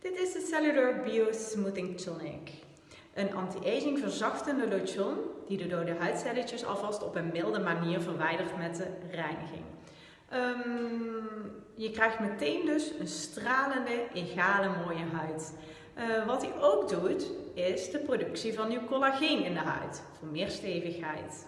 Dit is de Cellular Bio Smoothing Tonic. Een anti-aging verzachtende lotion die de dode huidcelletjes alvast op een milde manier verwijdert met de reiniging. Um, je krijgt meteen dus een stralende, egale, mooie huid. Uh, wat hij ook doet, is de productie van nieuw collageen in de huid voor meer stevigheid.